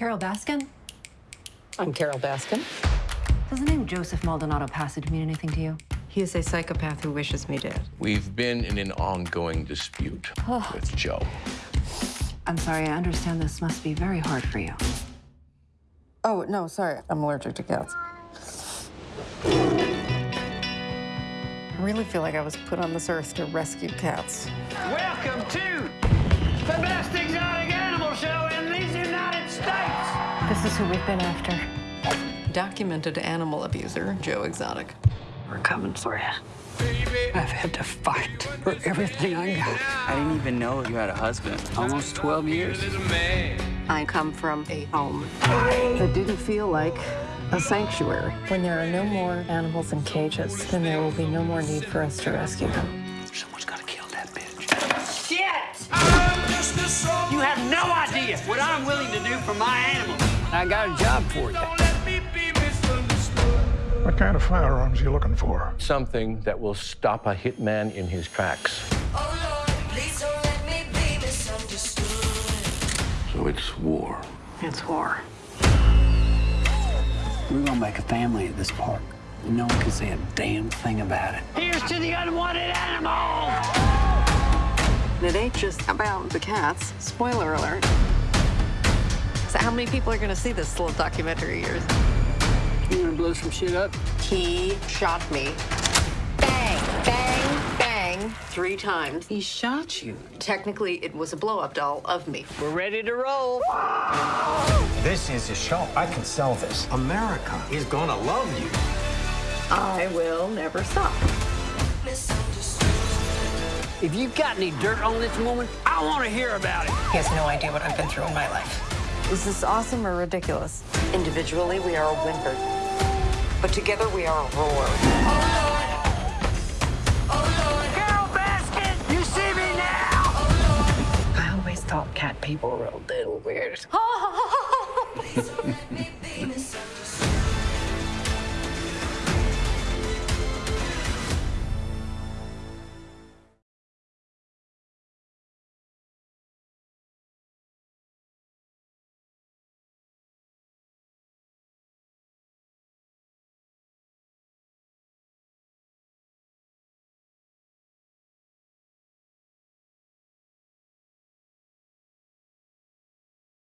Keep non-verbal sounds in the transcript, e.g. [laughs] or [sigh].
Carole Baskin? I'm Carole Baskin. Does the name Joseph Maldonado Passage mean anything to you? He is a psychopath who wishes me dead. We've been in an ongoing dispute with Joe. I'm sorry, I understand this must be very hard for you. Oh, no, sorry. I'm allergic to cats. I really feel like I was put on this earth to rescue cats. Welcome to the best exotic animal show This is who we've been after. Documented animal abuser, Joe Exotic. We're coming for you. I've had to fight for everything I got. I didn't even know you had a husband. Almost 12 years. I come from a home. that didn't feel like a sanctuary. When there are no more animals in cages, then there will be no more need for us to rescue them. Someone's got to kill that bitch. Shit! You have no idea what I'm willing to do for my animals. I got a job for you. What kind of firearms are you looking for? Something that will stop a hitman in his tracks. Oh Lord, So it's war. It's war. We're gonna make a family at this park. No one can say a damn thing about it. Here's to the unwanted animals! And it ain't just about the cats. Spoiler alert. So how many people are going to see this little documentary of yours? You wanna blow some shit up? He shot me. Bang, bang, bang, three times. He shot you. Technically, it was a blow-up doll of me. We're ready to roll. This is a show. I can sell this. America is gonna love you. I will never stop. If you've got any dirt on this woman, I want to hear about it. He has no idea what I've been through in my life. Is this awesome or ridiculous? Individually, we are a whimper. But together, we are a roar. Carole Baskin, you see me now! I always thought cat people were a little weird. [laughs] [laughs]